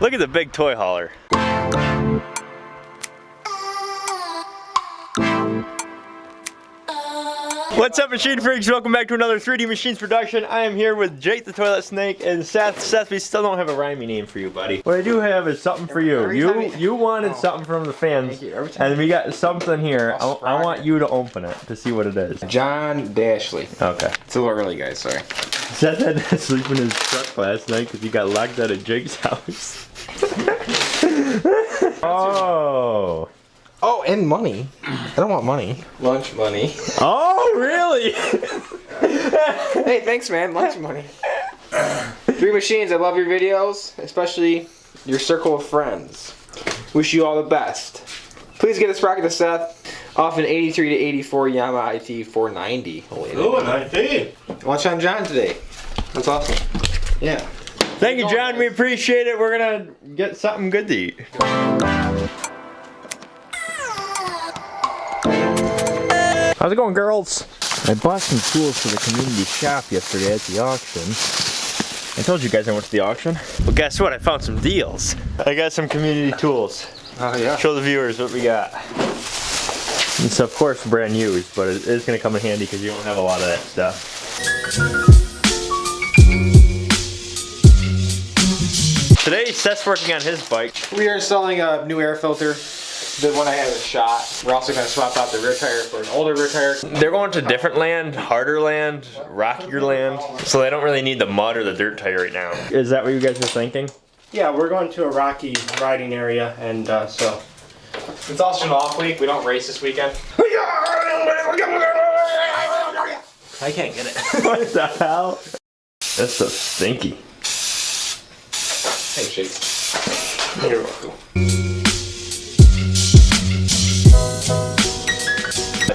Look at the big toy hauler. What's up machine freaks? Welcome back to another 3D Machines production. I am here with Jake the Toilet Snake and Seth. Seth, we still don't have a rhyming name for you, buddy. What I do have is something for you. Every You time you- you wanted Oh. something from the fans. Thank you. Every time- And we got something here. I, I want you to open it to see what it is. John Dashley. Okay. It's a little early, guys. Sorry. Seth had to sleep in his truck last night because he got locked out of Jake's house. oh. Oh, and money. I don't want money. Lunch money. Oh, really? hey, thanks, man. Lunch money. Three machines. I love your videos, especially your circle of friends. Wish you all the best. Please get this rocket to Seth off an 83 to 84 Yamaha IT 490. Oh, Ooh, an ID. Lunch on John today. That's awesome. Yeah. Thank you, John. We appreciate it. We're gonna get something good to eat. How's it going, girls? I bought some tools for the community shop yesterday at the auction. I told you guys I went to the auction. Well, guess what? I found some deals. I got some community tools. Oh yeah. Show the viewers what we got. It's of course brand used, but it is gonna come in handy because you don't have a lot of that stuff. Today, Seth's working on his bike. We are installing a new air filter. The one I had was shot. We're also going to swap out the rear tire for an older rear tire. They're going to different land, harder land, rockier land, so they don't really need the mud or the dirt tire right now. Is that what you guys are thinking? Yeah, we're going to a rocky riding area, and uh, so It's also an off week. We don't race this weekend. I can't get it. what the hell? That's so stinky. Hey, Chase. You're welcome.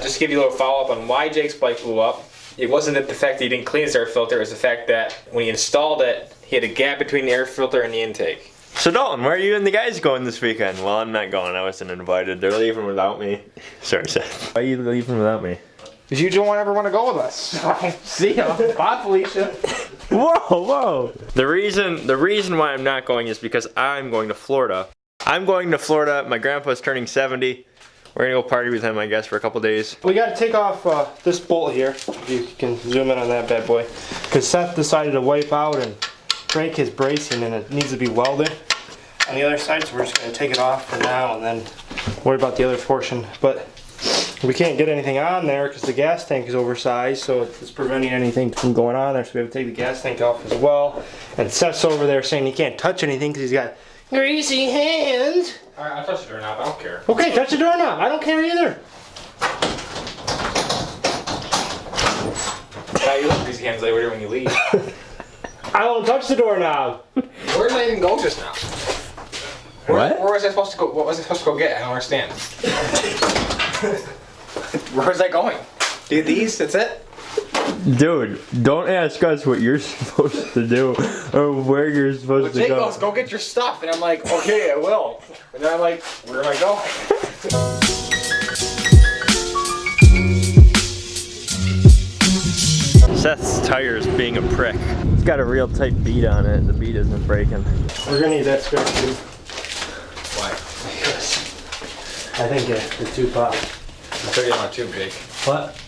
Just to give you a little follow up on why Jake's bike blew up. It wasn't that the fact that he didn't clean his air filter, it was the fact that when he installed it, he had a gap between the air filter and the intake. So Dalton, where are you and the guys going this weekend? Well, I'm not going. I wasn't invited. They're leaving without me. Sorry, Seth. Why are you leaving without me? Because you don't ever want to go with us. See ya. Bye, Felicia. Whoa, whoa. The reason the reason why I'm not going is because I'm going to Florida. I'm going to Florida. My grandpa's turning 70. We're gonna go party with him, I guess, for a couple days. We got to take off uh, this bolt here. If you can zoom in on that bad boy, because Seth decided to wipe out and break his bracing, and it needs to be welded on the other side. So we're just to take it off for now, and then worry about the other portion. But we can't get anything on there because the gas tank is oversized, so it's preventing anything from going on there. So we have to take the gas tank off as well. And Seth's over there saying he can't touch anything because he's got greasy hands. Alright, I'll touch the doorknob. I don't care. Okay, touch the doorknob. I don't care either. Yeah, you look these hands later when you leave. I won't touch the doorknob. Where did I even go just now? Where, What? Where was I supposed to go? What was I supposed to go get? I don't understand. where that I going? Do these? That's it? Dude, don't ask us what you're supposed to do or where you're Well, supposed to Jake go. goes, go get your stuff. And I'm like, okay, I will. And then I'm like, where am I going? Seth's tires being a prick. It's got a real tight bead on it. The bead isn't breaking. We're gonna need that spare tube. Why? Because I think yeah, the tube pop. It's a $30 tube, Jake. What?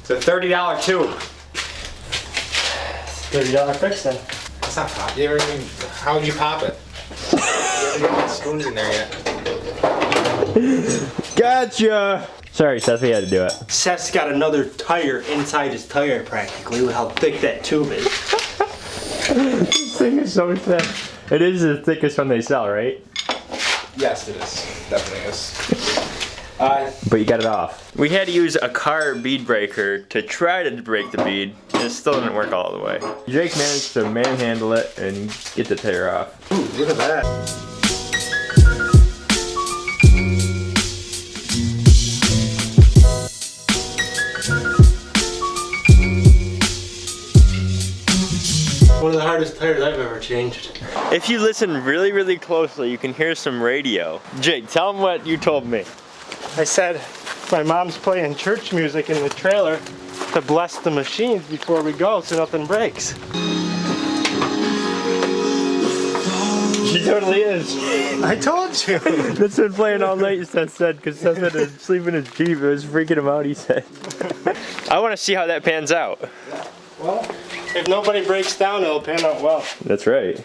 It's a $30 tube. Thirty dollar fix then. That's not pop. You ever even, how would you pop it? you haven't spoons in there yet. Gotcha! Sorry, Seth, we had to do it. Seth's got another tire inside his tire practically. Look how thick that tube is. This thing is so thick. It is the thickest one they sell, right? Yes, it is. Definitely is. Uh, But you got it off. We had to use a car bead breaker to try to break the bead. It still didn't work all the way. Jake managed to manhandle it and get the tire off. ooh, look at that. One of the hardest tires I've ever changed. If you listen really, really closely, you can hear some radio. Jake, tell them what you told me. I said my mom's playing church music in the trailer to bless the machines before we go so nothing breaks. She totally is. I told you. That's been playing all night, Seth said, because Seth had to sleep in his Jeep. It was freaking him out, he said. I want to see how that pans out. well, if nobody breaks down, it'll pan out well. That's right.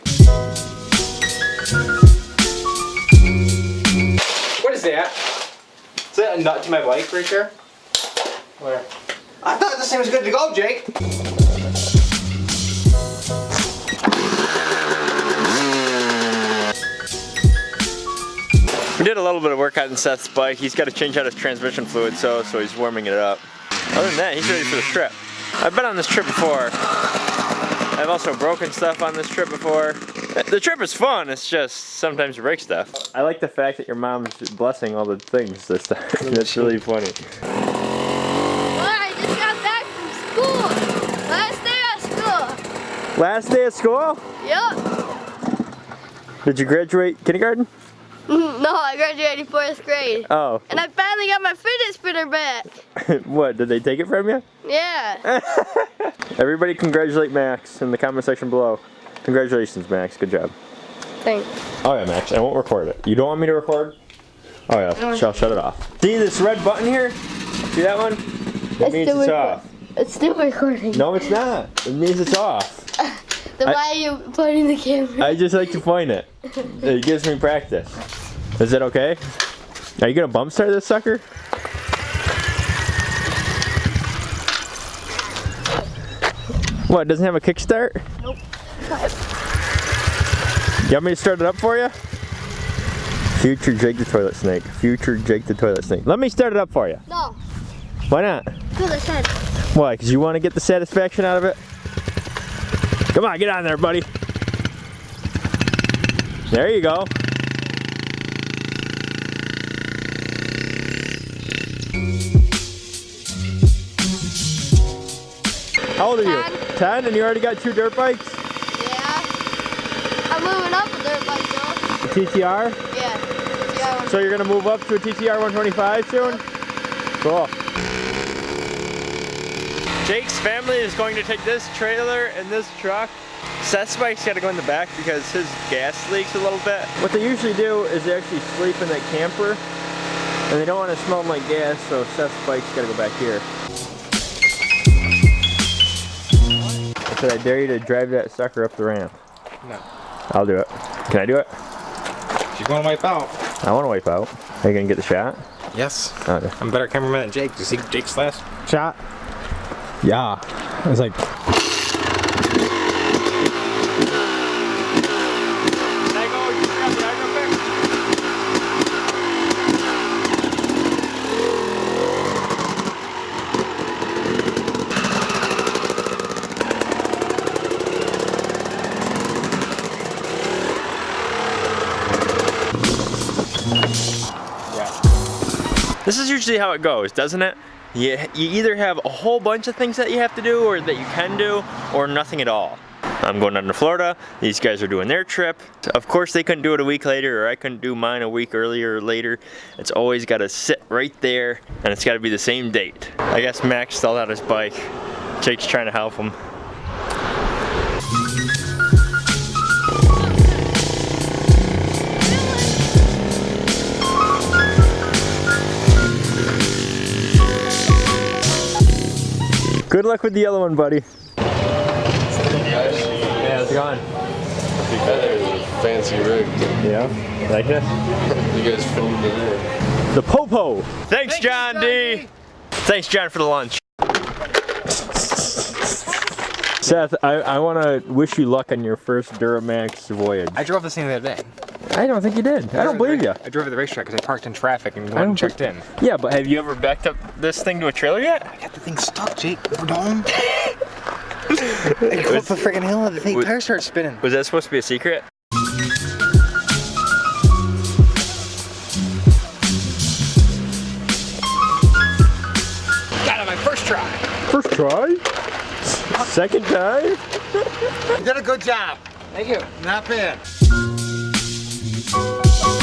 What is that? Is that a nut to my bike right there? Where? I thought this thing was good to go, Jake. We did a little bit of work on Seth's bike. He's got to change out his transmission fluid, so so he's warming it up. Other than that, he's ready for the trip. I've been on this trip before. I've also broken stuff on this trip before. The trip is fun, it's just sometimes you break stuff. I like the fact that your mom's blessing all the things this time. That's really funny. I just got back from school. Last day of school. Last day of school? Yep. Did you graduate kindergarten? No, I graduated fourth grade. Oh. And I finally got my fidget spinner back. what, did they take it from you? Yeah. Everybody congratulate Max in the comment section below. Congratulations, Max. Good job. Thanks. Oh yeah, Max, I won't record it. You don't want me to record? Oh yeah, oh. No. shall shut it off. See this red button here? See that one? That It's means still it's off. It's still recording. No, it's not. It means it's off. Then I- why are you pointing the camera? I just like to point it. It gives me practice. Is that okay? Are you gonna bump start this sucker? What, doesn't have a kickstart? Nope. You want me to start it up for you? Future Jake the toilet snake. Future Jake the toilet snake. Let me start it up for you. No. Why not? Because I said. Why? Because you want to get the satisfaction out of it? Come on, get on there, buddy. There you go. How old are you? Ten. Ten, and you already got two dirt bikes? Yeah. I'm moving up a dirt bike though. A TTR? Yeah. Yeah. So you're gonna move up to a TTR 125 soon? Cool. Jake's family is going to take this trailer and this truck. Seth's bike's gotta go in the back because his gas leaks a little bit. What they usually do is they actually sleep in that camper and they don't want to smell like gas, so Seth's bike's gotta go back here. I said I dare you to drive that sucker up the ramp. No. I'll do it. Can I do it? She's gonna wipe out. I want to wipe out. Are you gonna get the shot? Yes. Okay. I'm a better cameraman than Jake. Did you see Jake's last shot? Yeah. I was like, This is usually how it goes, doesn't it? You, you either have a whole bunch of things that you have to do or that you can do or nothing at all. I'm going down to Florida. These guys are doing their trip. Of course they couldn't do it a week later or I couldn't do mine a week earlier or later. It's always got to sit right there and it's got to be the same date. I guess Max stalled out his bike. Jake's trying to help him. Good luck with the yellow one, buddy. Yeah, how's it going? Fancy rig. Yeah, like this? You guys filmed it in. The Popo. Thanks, John, D. Thanks, John, for the lunch. Seth, I, I want to wish you luck on your first Duramax voyage. I drove this thing the other day. I don't think you did. I don't believe you. I drove to the racetrack because I parked in traffic and went don't and checked in. Yeah, but have you ever backed up this thing to a trailer yet? I got the thing stuck, Jake. We're done. I go up the freaking hill and the thing was- tires start spinning. Was that supposed to be a secret? Got it, my first try. First try? Second time? You did a good job. Thank you. Not bad. Música